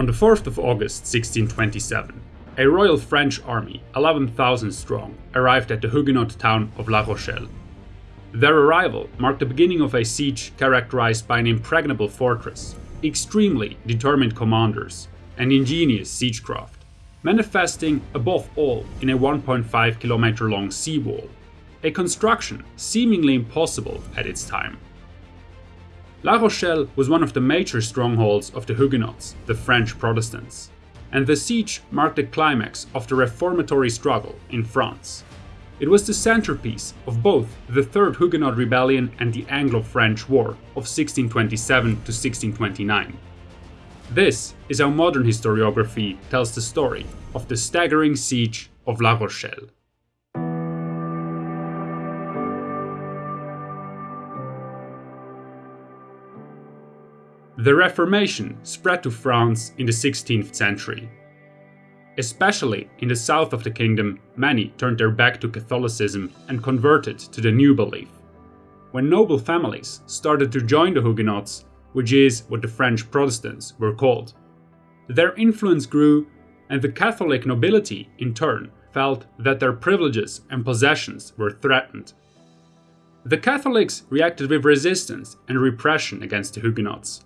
On the 4th of August 1627, a royal French army, 11,000 strong, arrived at the Huguenot town of La Rochelle. Their arrival marked the beginning of a siege characterized by an impregnable fortress, extremely determined commanders, and ingenious siegecraft, manifesting above all in a 1.5 kilometer long seawall, a construction seemingly impossible at its time. La Rochelle was one of the major strongholds of the Huguenots, the French Protestants, and the siege marked the climax of the reformatory struggle in France. It was the centerpiece of both the Third Huguenot Rebellion and the Anglo-French War of 1627 to 1629. This is how modern historiography tells the story of the staggering siege of La Rochelle. The Reformation spread to France in the 16th century. Especially in the south of the kingdom, many turned their back to Catholicism and converted to the new belief. When noble families started to join the Huguenots, which is what the French Protestants were called, their influence grew, and the Catholic nobility, in turn, felt that their privileges and possessions were threatened. The Catholics reacted with resistance and repression against the Huguenots,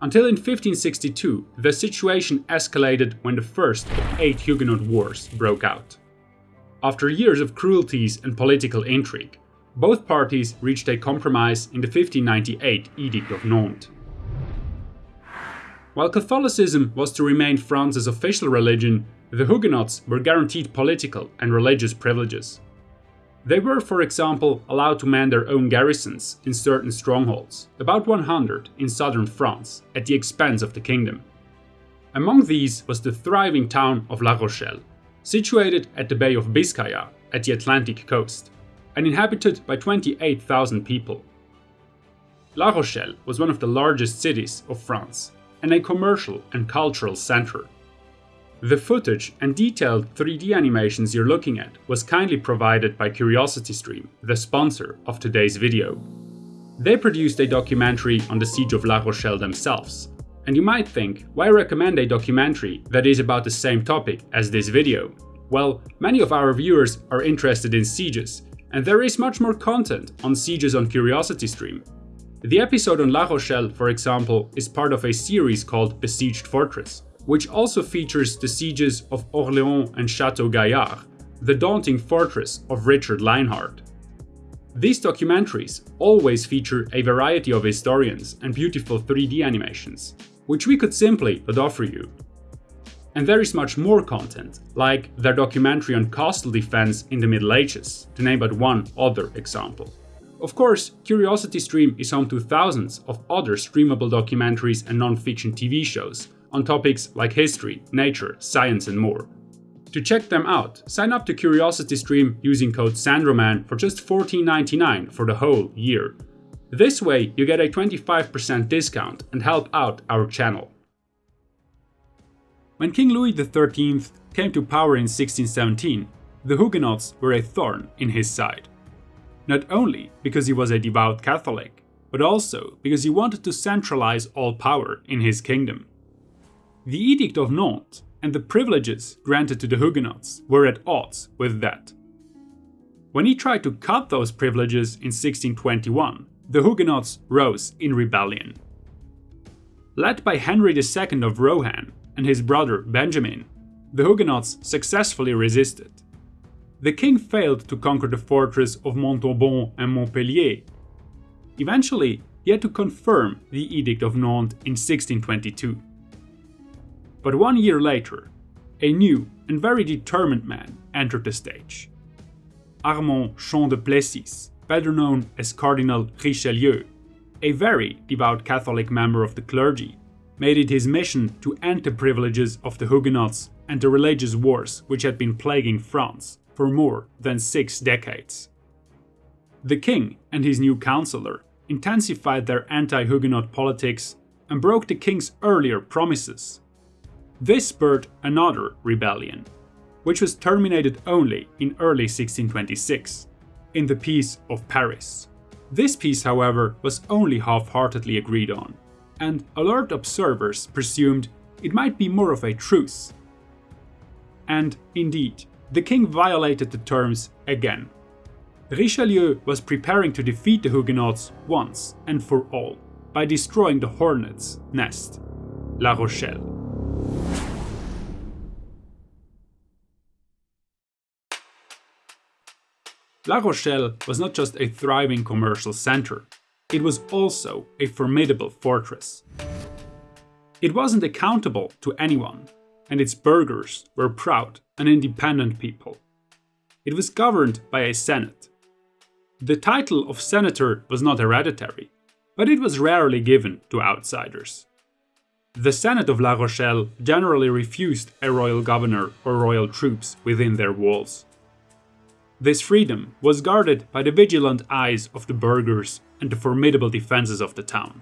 until in 1562, the situation escalated when the first of eight Huguenot wars broke out. After years of cruelties and political intrigue, both parties reached a compromise in the 1598 Edict of Nantes. While Catholicism was to remain France's official religion, the Huguenots were guaranteed political and religious privileges. They were, for example, allowed to man their own garrisons in certain strongholds, about 100 in southern France, at the expense of the kingdom. Among these was the thriving town of La Rochelle, situated at the Bay of Biscaya at the Atlantic coast, and inhabited by 28,000 people. La Rochelle was one of the largest cities of France, and a commercial and cultural center. The footage and detailed 3D animations you're looking at was kindly provided by CuriosityStream, the sponsor of today's video. They produced a documentary on the Siege of La Rochelle themselves, and you might think, why recommend a documentary that is about the same topic as this video? Well, many of our viewers are interested in sieges, and there is much more content on sieges on CuriosityStream. The episode on La Rochelle, for example, is part of a series called Besieged Fortress, which also features the sieges of Orléans and Chateau Gaillard, the daunting fortress of Richard Lionheart. These documentaries always feature a variety of historians and beautiful 3D animations, which we could simply not offer you. And there is much more content, like their documentary on castle defense in the Middle Ages, to name but one other example. Of course, CuriosityStream is home to thousands of other streamable documentaries and non-fiction TV shows, on topics like history, nature, science and more. To check them out, sign up to CuriosityStream using code SANDROMAN for just $14.99 for the whole year. This way you get a 25% discount and help out our channel. When King Louis XIII came to power in 1617, the Huguenots were a thorn in his side. Not only because he was a devout Catholic, but also because he wanted to centralize all power in his kingdom. The Edict of Nantes and the privileges granted to the Huguenots were at odds with that. When he tried to cut those privileges in 1621, the Huguenots rose in rebellion. Led by Henry II of Rohan and his brother Benjamin, the Huguenots successfully resisted. The king failed to conquer the fortress of Montauban and Montpellier. Eventually, he had to confirm the Edict of Nantes in 1622. But one year later, a new and very determined man entered the stage. Armand Jean de Plessis, better known as Cardinal Richelieu, a very devout Catholic member of the clergy, made it his mission to end the privileges of the Huguenots and the religious wars which had been plaguing France for more than six decades. The king and his new counselor intensified their anti-Huguenot politics and broke the king's earlier promises this spurred another rebellion, which was terminated only in early 1626, in the Peace of Paris. This peace, however, was only half-heartedly agreed on, and alert observers presumed it might be more of a truce. And indeed, the king violated the terms again. Richelieu was preparing to defeat the Huguenots once and for all by destroying the hornet's nest, La Rochelle. La Rochelle was not just a thriving commercial center, it was also a formidable fortress. It wasn't accountable to anyone, and its burghers were proud and independent people. It was governed by a senate. The title of senator was not hereditary, but it was rarely given to outsiders. The Senate of La Rochelle generally refused a royal governor or royal troops within their walls. This freedom was guarded by the vigilant eyes of the burghers and the formidable defenses of the town.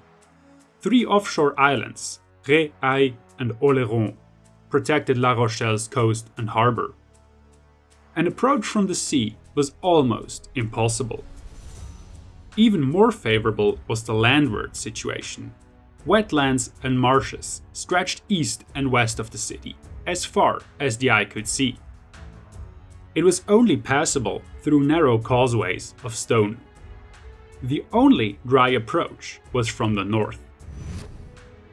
Three offshore islands, Ré, Aix, and Oléron, protected La Rochelle's coast and harbour. An approach from the sea was almost impossible. Even more favourable was the landward situation. Wetlands and marshes stretched east and west of the city, as far as the eye could see. It was only passable through narrow causeways of stone. The only dry approach was from the north.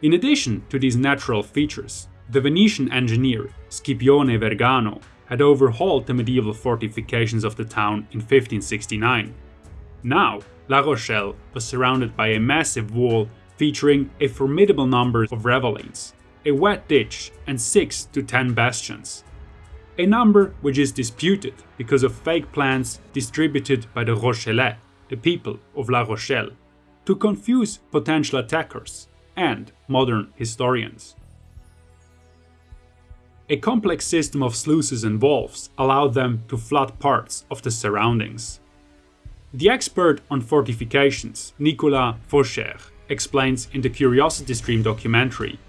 In addition to these natural features, the Venetian engineer Scipione Vergano had overhauled the medieval fortifications of the town in 1569. Now, La Rochelle was surrounded by a massive wall featuring a formidable number of ravelins, a wet ditch, and 6 to 10 bastions. A number which is disputed because of fake plans distributed by the Rochellais, the people of La Rochelle, to confuse potential attackers and modern historians. A complex system of sluices and valves allowed them to flood parts of the surroundings. The expert on fortifications, Nicolas Faucherre, explains in the Curiosity Stream documentary.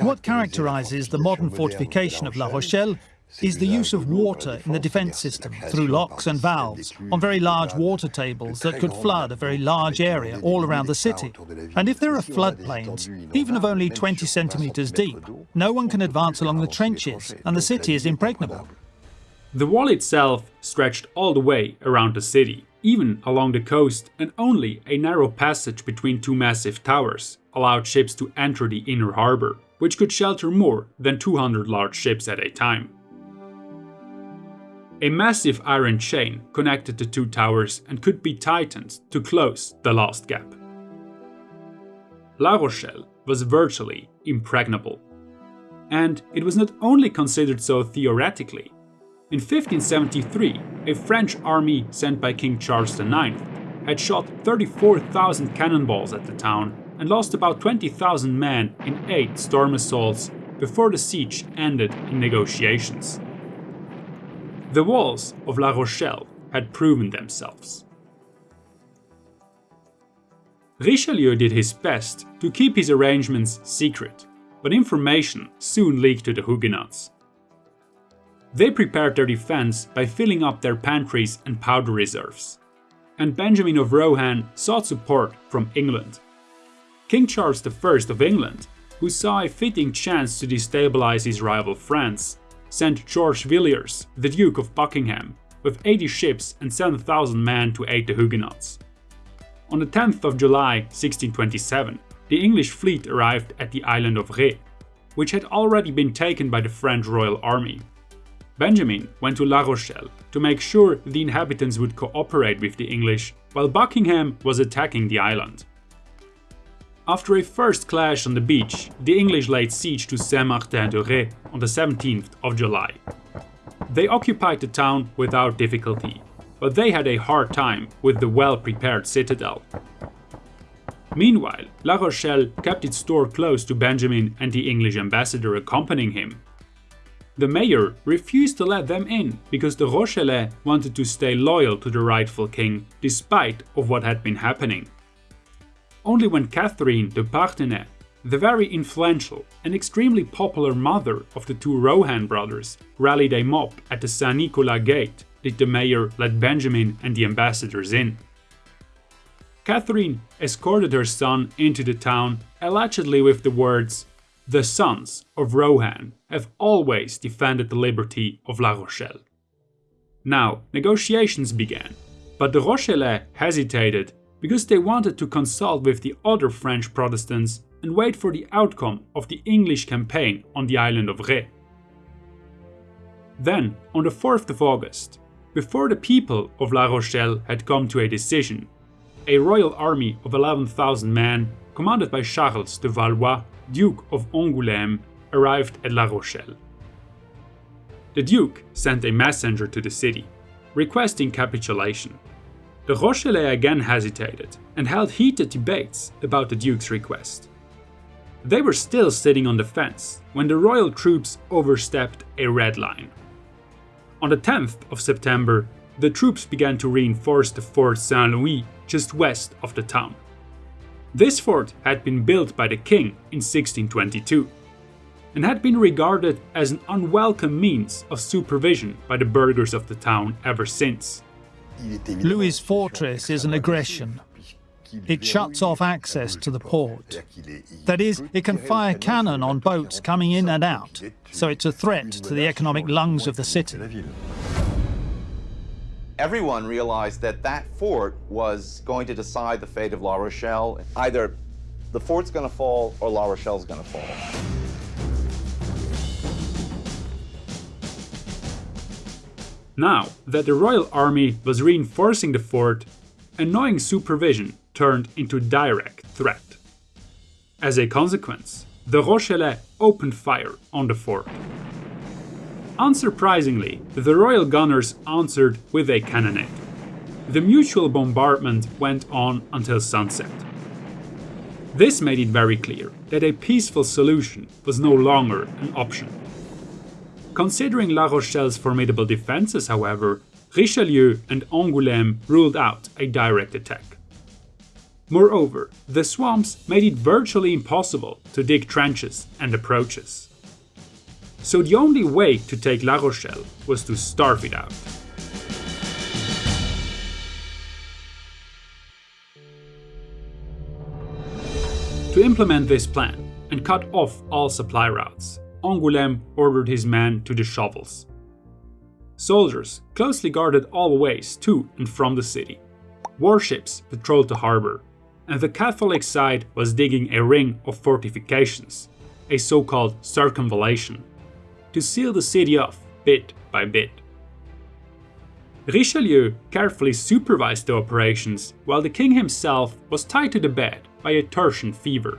What characterizes the modern fortification of La Rochelle is the use of water in the defence system through locks and valves on very large water tables that could flood a very large area all around the city. And if there are floodplains, even of only 20 centimetres deep, no one can advance along the trenches and the city is impregnable. The wall itself stretched all the way around the city, even along the coast, and only a narrow passage between two massive towers allowed ships to enter the inner harbour, which could shelter more than 200 large ships at a time. A massive iron chain connected the two towers and could be tightened to close the last gap. La Rochelle was virtually impregnable. And it was not only considered so theoretically. In 1573, a French army sent by King Charles IX had shot 34,000 cannonballs at the town and lost about 20,000 men in eight storm assaults before the siege ended in negotiations. The walls of La Rochelle had proven themselves. Richelieu did his best to keep his arrangements secret, but information soon leaked to the Huguenots. They prepared their defense by filling up their pantries and powder reserves, and Benjamin of Rohan sought support from England. King Charles I of England, who saw a fitting chance to destabilize his rival France, sent George Villiers, the Duke of Buckingham, with 80 ships and 7,000 men to aid the Huguenots. On the 10th of July 1627, the English fleet arrived at the island of Ré, which had already been taken by the French royal army. Benjamin went to La Rochelle to make sure the inhabitants would cooperate with the English while Buckingham was attacking the island. After a first clash on the beach, the English laid siege to Saint-Martin-de-Ré on the 17th of July. They occupied the town without difficulty, but they had a hard time with the well-prepared citadel. Meanwhile, La Rochelle kept its door closed to Benjamin and the English ambassador accompanying him. The mayor refused to let them in because the Rochellais wanted to stay loyal to the rightful king despite of what had been happening. Only when Catherine de Parthenay, the very influential and extremely popular mother of the two Rohan brothers, rallied a mob at the Saint Nicolas Gate, did the mayor let Benjamin and the ambassadors in. Catherine escorted her son into the town, allegedly with the words, the sons of Rohan have always defended the liberty of La Rochelle. Now, negotiations began, but the Rochellais hesitated because they wanted to consult with the other French Protestants and wait for the outcome of the English campaign on the island of Ré. Then, on the 4th of August, before the people of La Rochelle had come to a decision, a royal army of 11,000 men, commanded by Charles de Valois, Duke of Angoulême, arrived at La Rochelle. The Duke sent a messenger to the city, requesting capitulation. The Rochellais again hesitated and held heated debates about the Duke's request. They were still sitting on the fence when the royal troops overstepped a red line. On the 10th of September, the troops began to reinforce the Fort Saint Louis just west of the town. This fort had been built by the king in 1622 and had been regarded as an unwelcome means of supervision by the burghers of the town ever since. Louis's fortress is an aggression. It shuts off access to the port. That is, it can fire cannon on boats coming in and out, so it's a threat to the economic lungs of the city everyone realized that that fort was going to decide the fate of La Rochelle. Either the fort's going to fall or La Rochelle's going to fall. Now that the Royal Army was reinforcing the fort, annoying supervision turned into direct threat. As a consequence, the Rochellais opened fire on the fort. Unsurprisingly, the Royal Gunners answered with a cannonade. The mutual bombardment went on until sunset. This made it very clear that a peaceful solution was no longer an option. Considering La Rochelle's formidable defences, however, Richelieu and Angoulême ruled out a direct attack. Moreover, the swamps made it virtually impossible to dig trenches and approaches so the only way to take La Rochelle was to starve it out. To implement this plan and cut off all supply routes, Angoulême ordered his men to the shovels. Soldiers closely guarded all ways to and from the city. Warships patrolled the harbour, and the Catholic side was digging a ring of fortifications, a so-called circumvallation, to seal the city off bit by bit. Richelieu carefully supervised the operations while the king himself was tied to the bed by a tertian fever.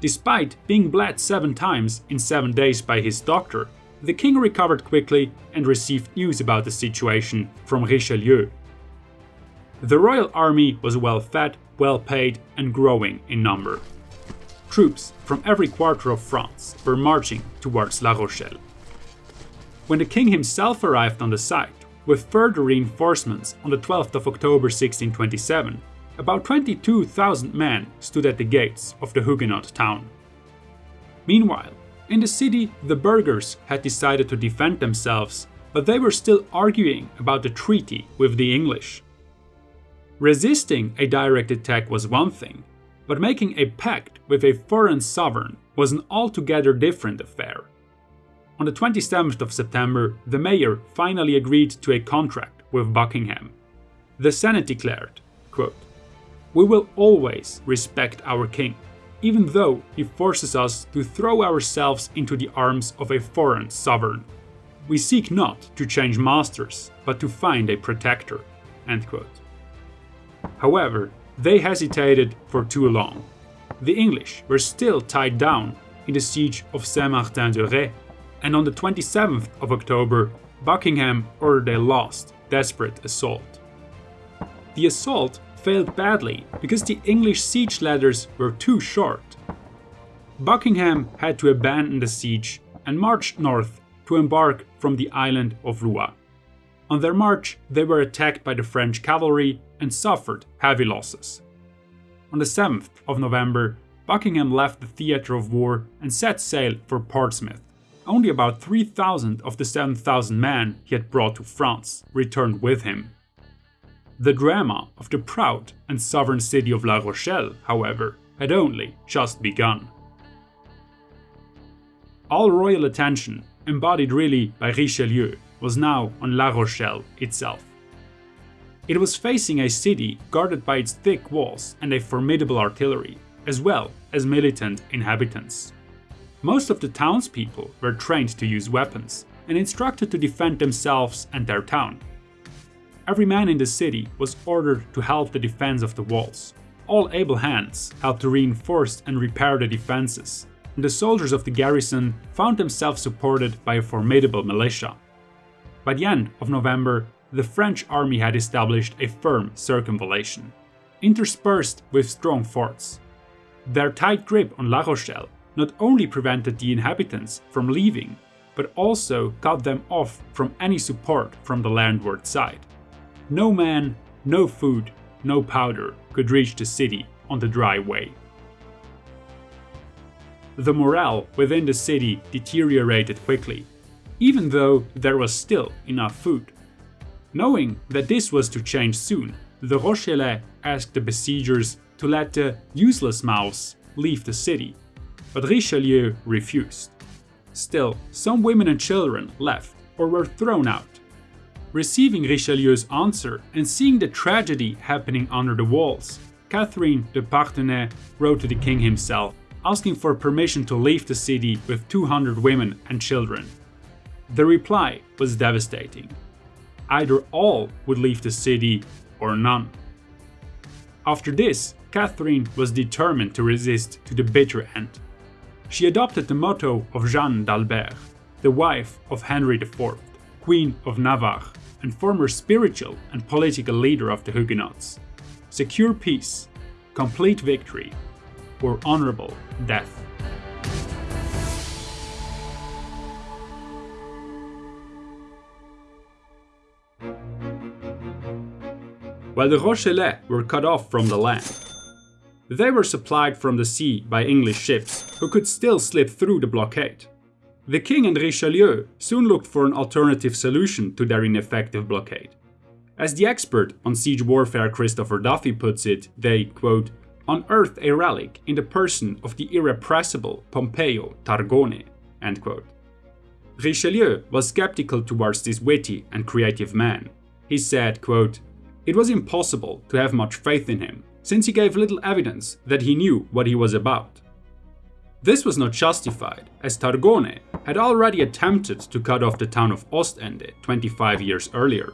Despite being bled seven times in seven days by his doctor, the king recovered quickly and received news about the situation from Richelieu. The royal army was well fed, well paid, and growing in number. Troops from every quarter of France were marching towards La Rochelle. When the king himself arrived on the site, with further reinforcements on the 12th of October 1627, about 22,000 men stood at the gates of the Huguenot town. Meanwhile, in the city, the burghers had decided to defend themselves, but they were still arguing about the treaty with the English. Resisting a direct attack was one thing, but making a pact with a foreign sovereign was an altogether different affair. On the 27th of September, the mayor finally agreed to a contract with Buckingham. The Senate declared, quote, We will always respect our king, even though he forces us to throw ourselves into the arms of a foreign sovereign. We seek not to change masters, but to find a protector. However, they hesitated for too long. The English were still tied down in the siege of Saint-Martin-de-Ré, and on the 27th of October, Buckingham ordered a last, desperate assault. The assault failed badly because the English siege ladders were too short. Buckingham had to abandon the siege and marched north to embark from the island of Rouen. On their march, they were attacked by the French cavalry and suffered heavy losses. On the 7th of November, Buckingham left the theatre of war and set sail for Portsmouth. Only about 3,000 of the 7,000 men he had brought to France returned with him. The drama of the proud and sovereign city of La Rochelle, however, had only just begun. All royal attention, embodied really by Richelieu, was now on La Rochelle itself. It was facing a city guarded by its thick walls and a formidable artillery, as well as militant inhabitants. Most of the townspeople were trained to use weapons and instructed to defend themselves and their town. Every man in the city was ordered to help the defense of the walls. All able hands helped to reinforce and repair the defenses, and the soldiers of the garrison found themselves supported by a formidable militia. By the end of November, the French army had established a firm circumvallation, interspersed with strong forts. Their tight grip on La Rochelle not only prevented the inhabitants from leaving, but also cut them off from any support from the landward side. No man, no food, no powder could reach the city on the dry way. The morale within the city deteriorated quickly, even though there was still enough food. Knowing that this was to change soon, the Rochellais asked the besiegers to let the useless mouths leave the city but Richelieu refused. Still, some women and children left or were thrown out. Receiving Richelieu's answer and seeing the tragedy happening under the walls, Catherine de Parthenay wrote to the king himself, asking for permission to leave the city with 200 women and children. The reply was devastating. Either all would leave the city or none. After this, Catherine was determined to resist to the bitter end she adopted the motto of Jeanne d'Albret, the wife of Henry IV, Queen of Navarre, and former spiritual and political leader of the Huguenots secure peace, complete victory, or honorable death. While the Rochellais were cut off from the land, they were supplied from the sea by English ships, who could still slip through the blockade. The king and Richelieu soon looked for an alternative solution to their ineffective blockade. As the expert on siege warfare Christopher Duffy puts it, they, quote, unearthed a relic in the person of the irrepressible Pompeo Targone, end quote. Richelieu was skeptical towards this witty and creative man. He said, quote, It was impossible to have much faith in him, since he gave little evidence that he knew what he was about. This was not justified, as Targone had already attempted to cut off the town of Ostende 25 years earlier.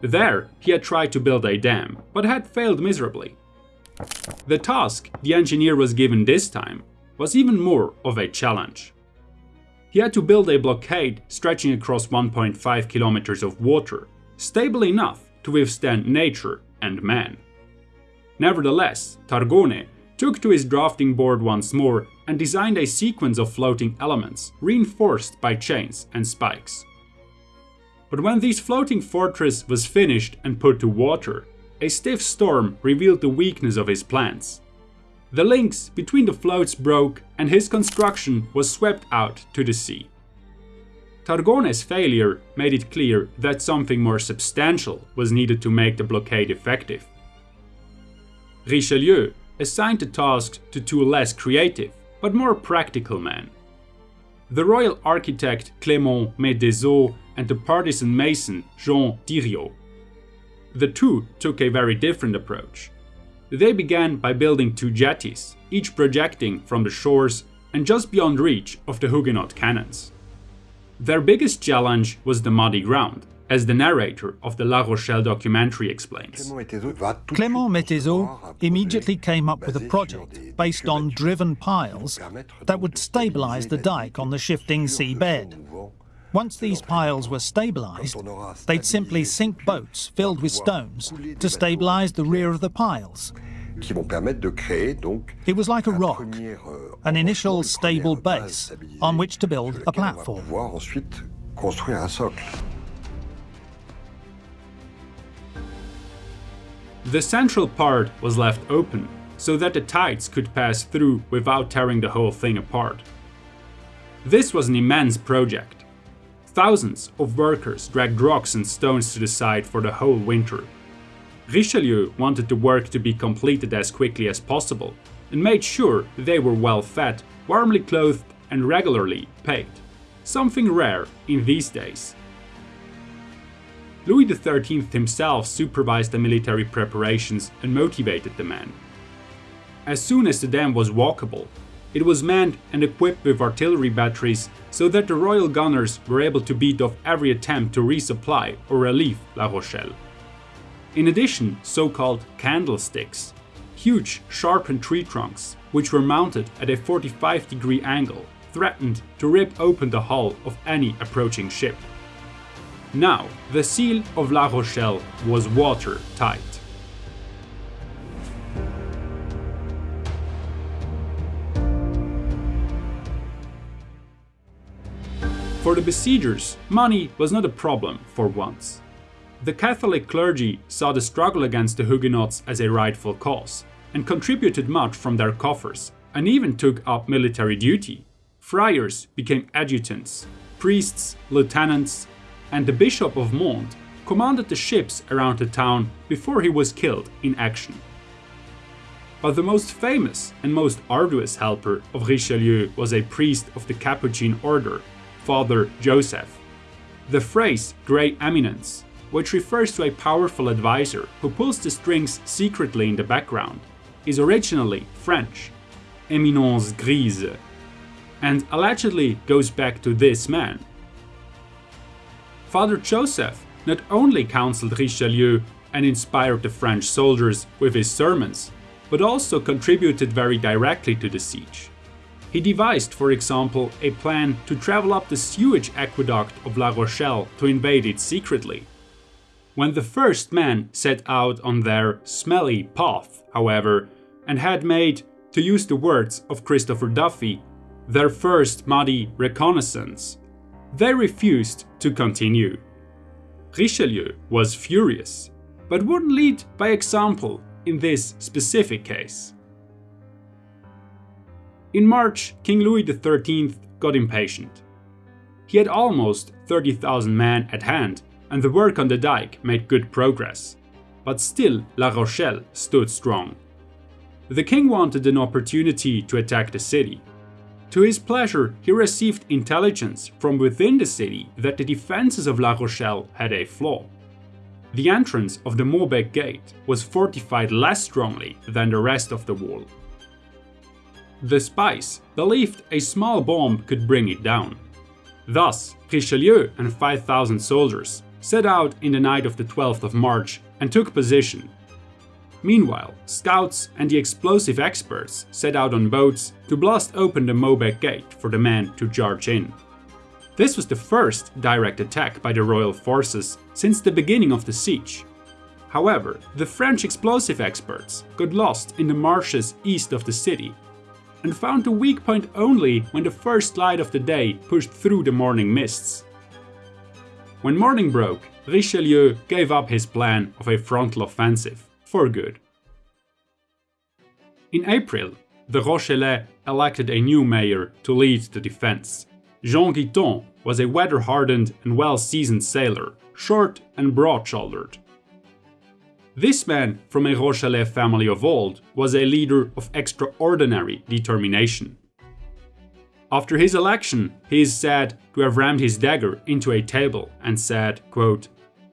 There, he had tried to build a dam, but had failed miserably. The task the engineer was given this time was even more of a challenge. He had to build a blockade stretching across 1.5 kilometers of water, stable enough to withstand nature and man. Nevertheless, Targone took to his drafting board once more and designed a sequence of floating elements, reinforced by chains and spikes. But when this floating fortress was finished and put to water, a stiff storm revealed the weakness of his plans. The links between the floats broke and his construction was swept out to the sea. Targone's failure made it clear that something more substantial was needed to make the blockade effective. Richelieu assigned the task to two less creative, but more practical men. The royal architect Clément Métezeau and the partisan mason Jean Thiriot. The two took a very different approach. They began by building two jetties, each projecting from the shores and just beyond reach of the Huguenot cannons. Their biggest challenge was the muddy ground, as the narrator of the La Rochelle documentary explains. Clément Métezeau immediately came up with a project based on driven piles that would stabilize the dike on the shifting seabed. Once these piles were stabilized, they'd simply sink boats filled with stones to stabilize the rear of the piles. It was like a rock, euh, an initial stable base on which to build a platform. The central part was left open, so that the tides could pass through without tearing the whole thing apart. This was an immense project. Thousands of workers dragged rocks and stones to the site for the whole winter. Richelieu wanted the work to be completed as quickly as possible and made sure they were well fed, warmly clothed and regularly paid, something rare in these days. Louis XIII himself supervised the military preparations and motivated the men. As soon as the dam was walkable, it was manned and equipped with artillery batteries so that the royal gunners were able to beat off every attempt to resupply or relieve La Rochelle. In addition, so-called candlesticks, huge sharpened tree trunks, which were mounted at a 45 degree angle, threatened to rip open the hull of any approaching ship. Now, the seal of La Rochelle was watertight. For the besiegers, money was not a problem for once. The Catholic clergy saw the struggle against the Huguenots as a rightful cause, and contributed much from their coffers, and even took up military duty. Friars became adjutants, priests, lieutenants, and the Bishop of Mende commanded the ships around the town before he was killed in action. But the most famous and most arduous helper of Richelieu was a priest of the Capuchin order Father Joseph. The phrase Grey Eminence, which refers to a powerful advisor who pulls the strings secretly in the background, is originally French, Eminence Grise, and allegedly goes back to this man. Father Joseph not only counseled Richelieu and inspired the French soldiers with his sermons, but also contributed very directly to the siege. He devised, for example, a plan to travel up the sewage aqueduct of La Rochelle to invade it secretly. When the first men set out on their smelly path, however, and had made, to use the words of Christopher Duffy, their first muddy reconnaissance, they refused to continue. Richelieu was furious, but wouldn't lead by example in this specific case. In March, King Louis XIII got impatient. He had almost 30,000 men at hand, and the work on the dike made good progress. But still, La Rochelle stood strong. The king wanted an opportunity to attack the city. To his pleasure, he received intelligence from within the city that the defenses of La Rochelle had a flaw. The entrance of the Maubec Gate was fortified less strongly than the rest of the wall. The spies believed a small bomb could bring it down. Thus, Richelieu and 5,000 soldiers set out in the night of the 12th of March and took position. Meanwhile, scouts and the explosive experts set out on boats to blast open the Maubec gate for the men to charge in. This was the first direct attack by the royal forces since the beginning of the siege. However, the French explosive experts got lost in the marshes east of the city and found the weak point only when the first light of the day pushed through the morning mists. When morning broke, Richelieu gave up his plan of a frontal offensive for good. In April, the Rochellais elected a new mayor to lead the defense. Jean Guiton was a weather-hardened and well-seasoned sailor, short and broad-shouldered. This man, from a Rochellais family of old, was a leader of extraordinary determination. After his election, he is said to have rammed his dagger into a table and said, quote,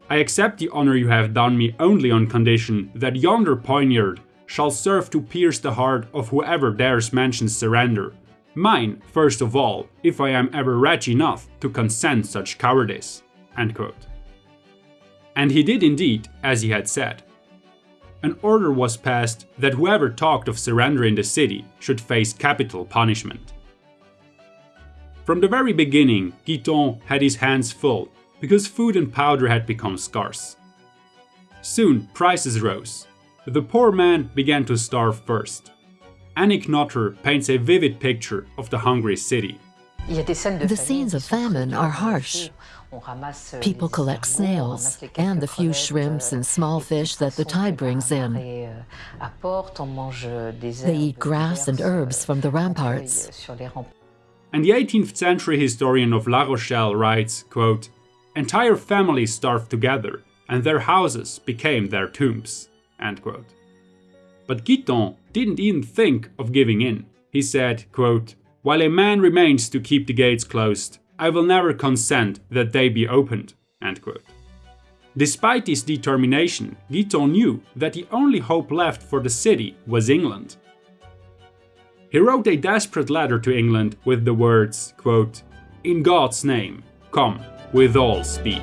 I accept the honor you have done me only on condition that yonder poniard shall serve to pierce the heart of whoever dares mention surrender. Mine, first of all, if I am ever wretch enough to consent such cowardice. And he did indeed, as he had said an order was passed that whoever talked of surrendering the city should face capital punishment. From the very beginning, Guiton had his hands full because food and powder had become scarce. Soon prices rose. The poor man began to starve first. Annick Notter paints a vivid picture of the hungry city. The scenes of famine are harsh. People collect snails and the few shrimps and small fish that the tide brings in. They eat grass and herbs from the ramparts. And the 18th century historian of La Rochelle writes, quote, Entire families starved together, and their houses became their tombs. End quote. But Guiton didn't even think of giving in. He said, quote, While a man remains to keep the gates closed, I will never consent that they be opened. Despite his determination, Guiton knew that the only hope left for the city was England. He wrote a desperate letter to England with the words, quote, In God's name, come with all speed.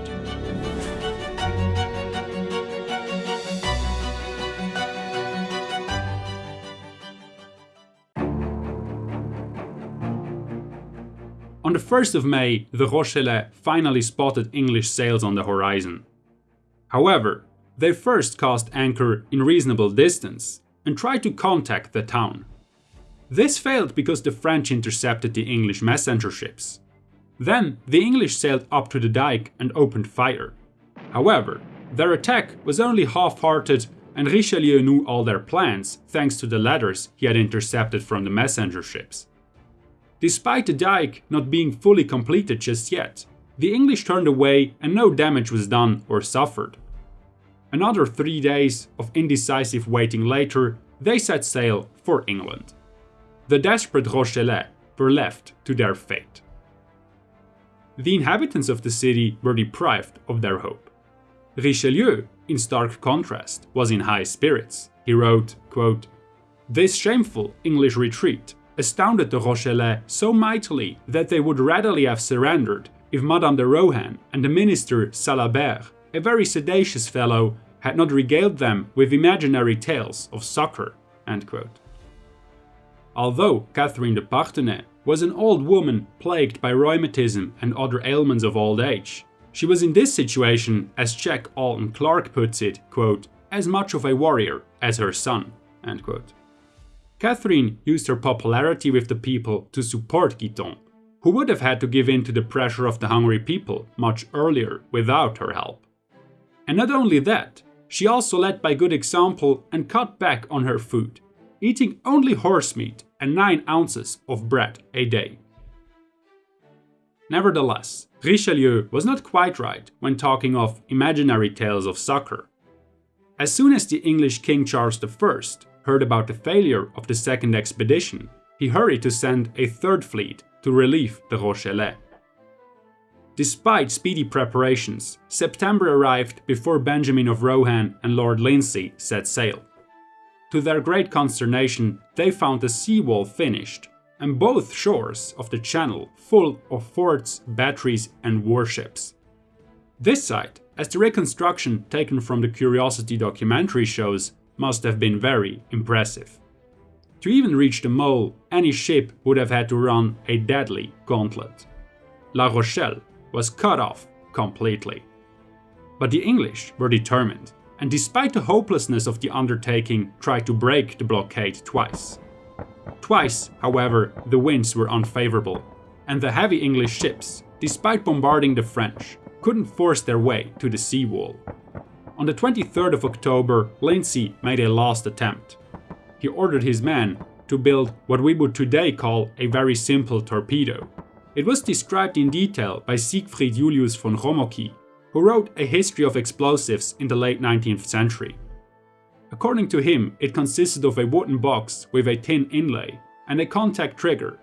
On the 1st of May, the Rochellais finally spotted English sails on the horizon. However, they first cast anchor in reasonable distance and tried to contact the town. This failed because the French intercepted the English messenger ships. Then the English sailed up to the dike and opened fire. However, their attack was only half-hearted and Richelieu knew all their plans thanks to the letters he had intercepted from the messenger ships. Despite the dike not being fully completed just yet, the English turned away and no damage was done or suffered. Another three days of indecisive waiting later, they set sail for England. The desperate Rochellais were left to their fate. The inhabitants of the city were deprived of their hope. Richelieu, in stark contrast, was in high spirits. He wrote, quote, This shameful English retreat astounded the Rochellais so mightily that they would readily have surrendered if Madame de Rohan and the minister Salabert, a very sedacious fellow, had not regaled them with imaginary tales of succor. Although Catherine de Parthenay was an old woman plagued by rheumatism and other ailments of old age, she was in this situation, as Jack Alden Clarke puts it, quote, as much of a warrior as her son. Catherine used her popularity with the people to support Guiton, who would have had to give in to the pressure of the hungry people much earlier without her help. And not only that, she also led by good example and cut back on her food, eating only horse meat and 9 ounces of bread a day. Nevertheless, Richelieu was not quite right when talking of imaginary tales of succor. As soon as the English King Charles I heard about the failure of the second expedition, he hurried to send a third fleet to relieve the Rochellais. Despite speedy preparations, September arrived before Benjamin of Rohan and Lord Lindsey set sail. To their great consternation, they found the seawall finished, and both shores of the channel full of forts, batteries and warships. This site, as the reconstruction taken from the Curiosity documentary shows, must have been very impressive. To even reach the mole, any ship would have had to run a deadly gauntlet. La Rochelle was cut off completely. But the English were determined, and despite the hopelessness of the undertaking, tried to break the blockade twice. Twice, however, the winds were unfavorable, and the heavy English ships, despite bombarding the French, couldn't force their way to the seawall. On the 23rd of October, Lindsey made a last attempt. He ordered his men to build what we would today call a very simple torpedo. It was described in detail by Siegfried Julius von Romocki, who wrote a history of explosives in the late 19th century. According to him, it consisted of a wooden box with a tin inlay and a contact trigger.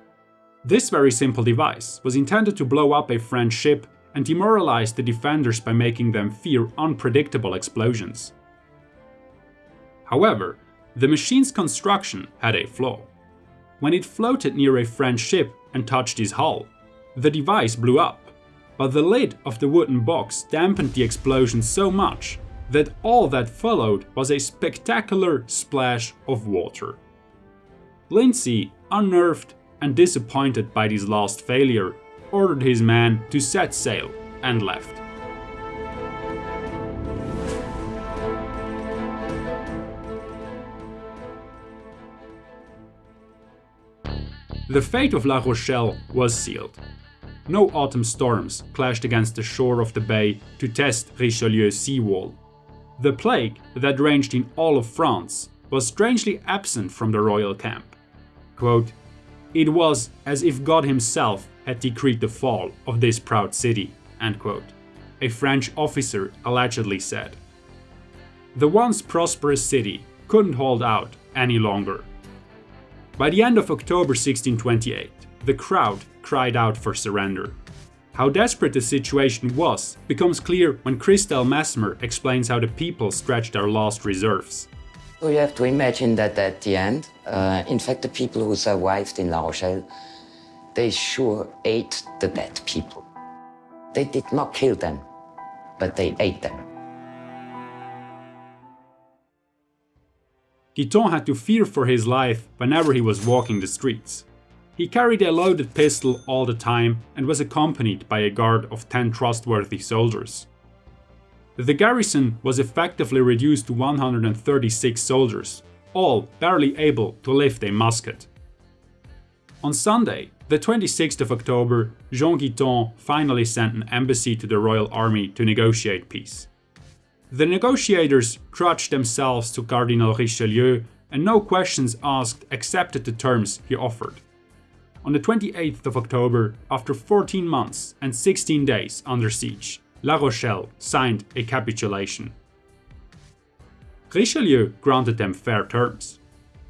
This very simple device was intended to blow up a French ship and demoralize the defenders by making them fear unpredictable explosions. However, the machine's construction had a flaw. When it floated near a French ship and touched its hull, the device blew up, but the lid of the wooden box dampened the explosion so much that all that followed was a spectacular splash of water. Lindsey, unnerved and disappointed by this last failure, ordered his men to set sail and left. The fate of La Rochelle was sealed. No autumn storms clashed against the shore of the bay to test Richelieu's seawall. The plague that raged in all of France was strangely absent from the royal camp. Quote, it was as if God himself had decreed the fall of this proud city, a French officer allegedly said. The once prosperous city couldn't hold out any longer. By the end of October 1628, the crowd cried out for surrender. How desperate the situation was becomes clear when Christel Messmer explains how the people stretched their last reserves. So you have to imagine that at the end, uh, in fact, the people who survived in La Rochelle, they sure ate the dead people. They did not kill them, but they ate them. Guiton had to fear for his life whenever he was walking the streets. He carried a loaded pistol all the time and was accompanied by a guard of 10 trustworthy soldiers. The garrison was effectively reduced to 136 soldiers, all barely able to lift a musket. On Sunday, the 26th of October, Jean Guiton finally sent an embassy to the Royal Army to negotiate peace. The negotiators trudged themselves to Cardinal Richelieu and no questions asked accepted the terms he offered. On the 28th of October, after 14 months and 16 days under siege, La Rochelle signed a capitulation. Richelieu granted them fair terms.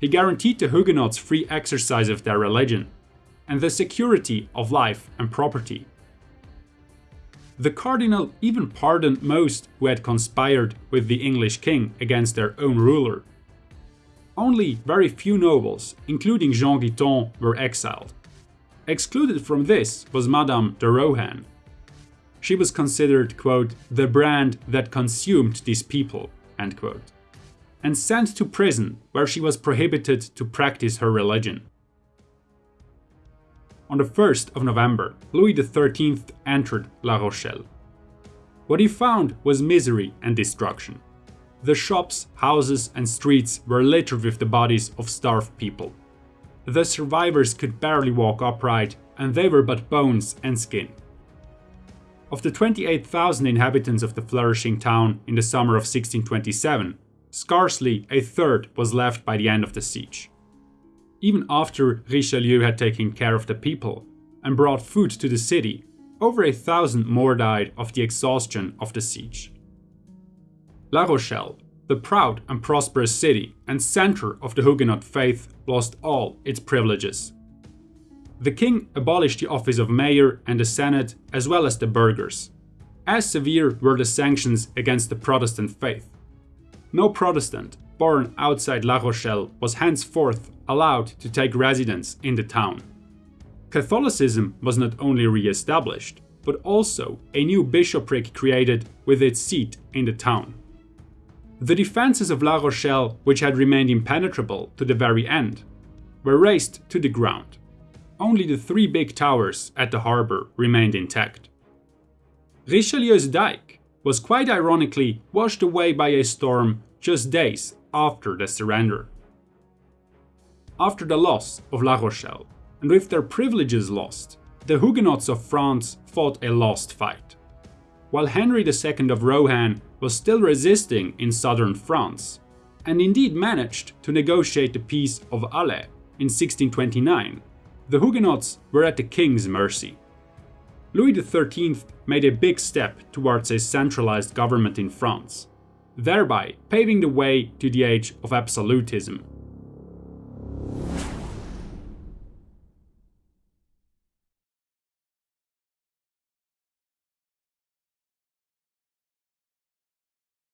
He guaranteed the Huguenots free exercise of their religion and the security of life and property. The cardinal even pardoned most who had conspired with the English king against their own ruler. Only very few nobles, including Jean Guiton, were exiled. Excluded from this was Madame de Rohan. She was considered, quote, the brand that consumed these people, end quote, and sent to prison where she was prohibited to practice her religion. On the 1st of November, Louis XIII entered La Rochelle. What he found was misery and destruction. The shops, houses and streets were littered with the bodies of starved people. The survivors could barely walk upright, and they were but bones and skin. Of the 28,000 inhabitants of the flourishing town in the summer of 1627, scarcely a third was left by the end of the siege. Even after Richelieu had taken care of the people and brought food to the city, over a thousand more died of the exhaustion of the siege. La Rochelle the proud and prosperous city and center of the Huguenot faith lost all its privileges. The king abolished the office of mayor and the senate as well as the burghers. As severe were the sanctions against the Protestant faith. No Protestant born outside La Rochelle was henceforth allowed to take residence in the town. Catholicism was not only re-established, but also a new bishopric created with its seat in the town. The defences of La Rochelle, which had remained impenetrable to the very end, were razed to the ground. Only the three big towers at the harbour remained intact. Richelieu's dike was quite ironically washed away by a storm just days after the surrender. After the loss of La Rochelle, and with their privileges lost, the Huguenots of France fought a lost fight. While Henry II of Rohan was still resisting in southern France, and indeed managed to negotiate the Peace of Alais in 1629, the Huguenots were at the king's mercy. Louis XIII made a big step towards a centralized government in France, thereby paving the way to the age of absolutism.